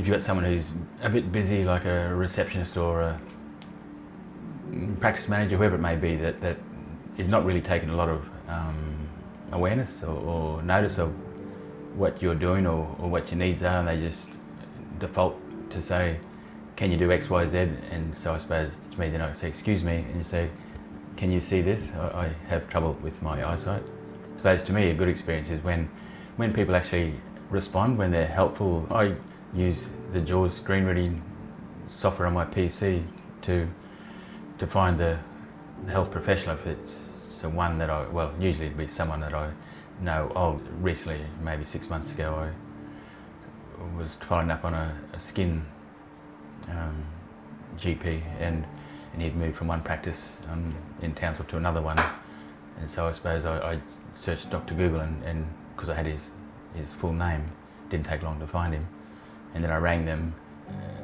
if you've got someone who's a bit busy, like a receptionist or a practice manager, whoever it may be, that, that is not really taking a lot of um, awareness or, or, notice of what you're doing or, or, what your needs are, and they just default to say, can you do X, Y, Z? And so I suppose to me, then I say, excuse me, and you say, can you see this? I, I have trouble with my eyesight. I suppose to me, a good experience is when, when people actually respond, when they're helpful. I use the JAWS screen reading software on my PC to to find the, the health professional if it's so one that I well usually it'd be someone that I know of. Recently, maybe six months ago, I was following up on a, a skin um, GP and and he'd moved from one practice um, in Townsville to another one, and so I suppose I, I searched Dr. Google and because I had his his full name, didn't take long to find him and then I rang them,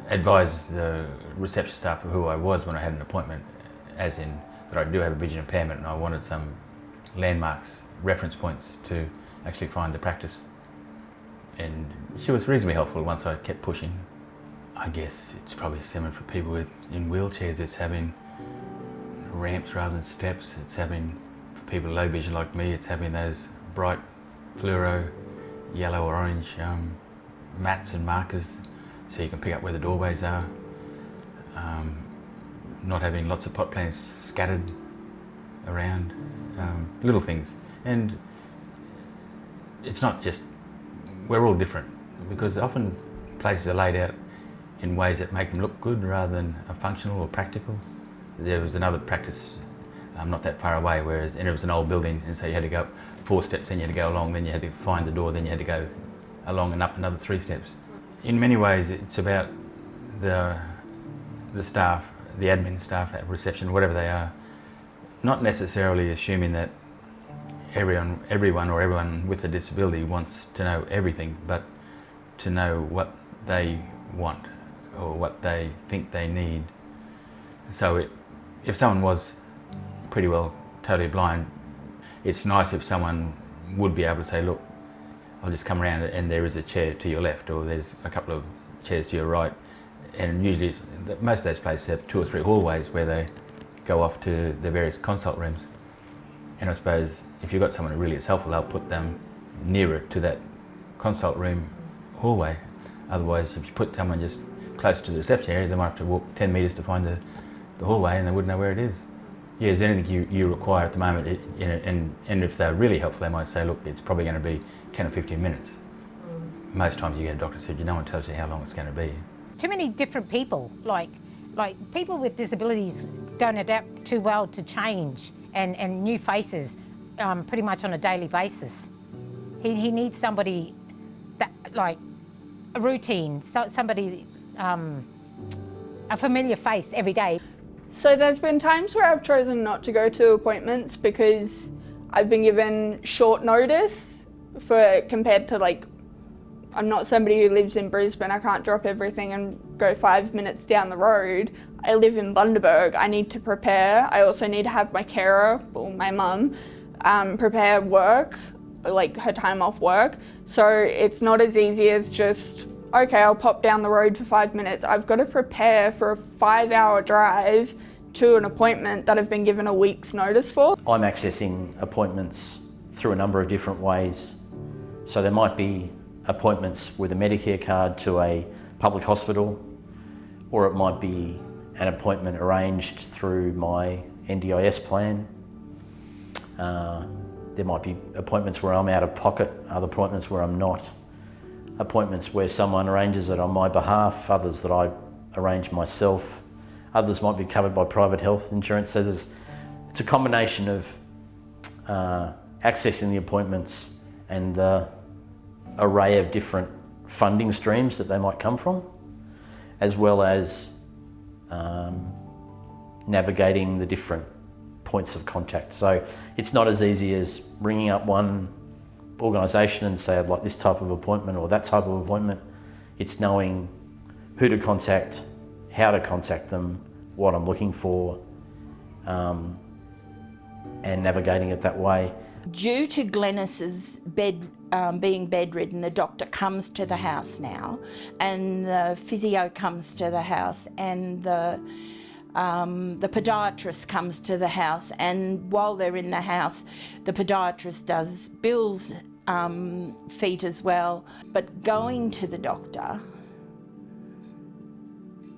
advised the reception staff of who I was when I had an appointment, as in that I do have a vision impairment and I wanted some landmarks, reference points to actually find the practice. And she was reasonably helpful once I kept pushing. I guess it's probably similar for people with, in wheelchairs, it's having ramps rather than steps, it's having, for people low vision like me, it's having those bright fluoro, yellow or orange um, mats and markers so you can pick up where the doorways are. Um, not having lots of pot plants scattered around, um, little things. And it's not just, we're all different because often places are laid out in ways that make them look good rather than functional or practical. There was another practice um, not that far away, whereas and it was an old building, and so you had to go up four steps, then you had to go along, then you had to find the door, then you had to go along and up another three steps. In many ways, it's about the, the staff, the admin staff at reception, whatever they are, not necessarily assuming that everyone, everyone or everyone with a disability wants to know everything, but to know what they want or what they think they need. So it, if someone was pretty well totally blind, it's nice if someone would be able to say, look, I'll just come around and there is a chair to your left or there's a couple of chairs to your right. And usually most of those places have two or three hallways where they go off to the various consult rooms. And I suppose if you've got someone who really is helpful they'll put them nearer to that consult room hallway. Otherwise if you put someone just close to the reception area they might have to walk 10 metres to find the, the hallway and they wouldn't know where it is. Yeah, is anything you, you require at the moment, it, you know, and, and if they're really helpful they might say look it's probably going to be 10 or 15 minutes. Mm. Most times you get a doctor said, you no one tells you how long it's going to be. Too many different people, like, like people with disabilities don't adapt too well to change and, and new faces um, pretty much on a daily basis. He, he needs somebody that, like, a routine, so, somebody, um, a familiar face every day. So there's been times where I've chosen not to go to appointments because I've been given short notice for compared to like I'm not somebody who lives in Brisbane. I can't drop everything and go five minutes down the road. I live in Bundaberg. I need to prepare. I also need to have my carer, or my mum, um, prepare work, like her time off work. So it's not as easy as just, okay, I'll pop down the road for five minutes. I've got to prepare for a five hour drive to an appointment that I've been given a week's notice for. I'm accessing appointments through a number of different ways so there might be appointments with a Medicare card to a public hospital, or it might be an appointment arranged through my NDIS plan. Uh, there might be appointments where I'm out of pocket, other appointments where I'm not. Appointments where someone arranges it on my behalf, others that I arrange myself. Others might be covered by private health insurance. So there's, it's a combination of uh, accessing the appointments and the array of different funding streams that they might come from, as well as um, navigating the different points of contact. So it's not as easy as ringing up one organisation and say I'd like this type of appointment or that type of appointment. It's knowing who to contact, how to contact them, what I'm looking for, um, and navigating it that way. Due to Glennis's bed um, being bedridden, the doctor comes to the house now, and the physio comes to the house, and the um, the podiatrist comes to the house, and while they're in the house, the podiatrist does Bill's um, feet as well. But going to the doctor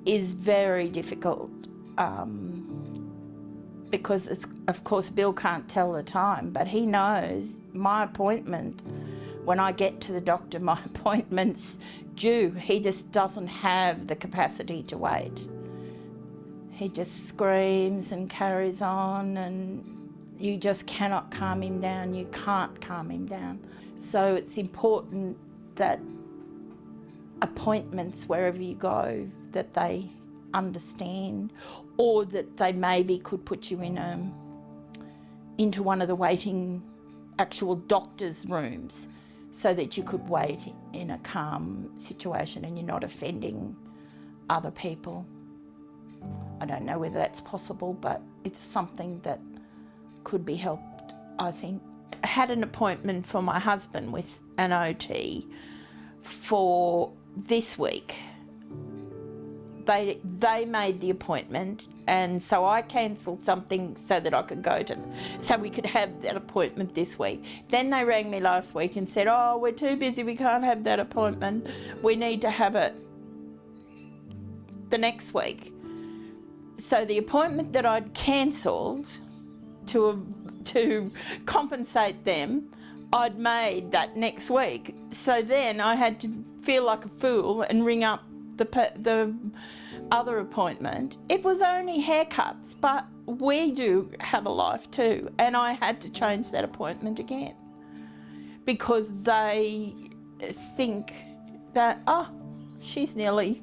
is very difficult um, because, it's, of course, Bill can't tell the time, but he knows my appointment. When I get to the doctor, my appointment's due. He just doesn't have the capacity to wait. He just screams and carries on, and you just cannot calm him down. You can't calm him down. So it's important that appointments, wherever you go, that they understand, or that they maybe could put you in a, into one of the waiting actual doctor's rooms so that you could wait in a calm situation and you're not offending other people. I don't know whether that's possible, but it's something that could be helped, I think. I had an appointment for my husband with an OT for this week. They, they made the appointment and so I cancelled something so that I could go to, so we could have that appointment this week. Then they rang me last week and said, oh, we're too busy, we can't have that appointment. We need to have it the next week. So the appointment that I'd cancelled to, to compensate them, I'd made that next week. So then I had to feel like a fool and ring up the, the other appointment. It was only haircuts, but we do have a life too. And I had to change that appointment again because they think that, oh, she's nearly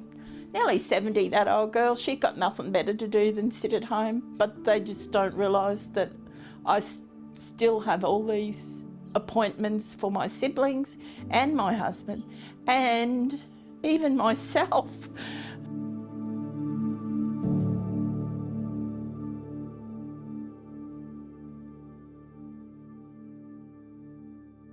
nearly 70, that old girl, she's got nothing better to do than sit at home. But they just don't realise that I still have all these appointments for my siblings and my husband and even myself.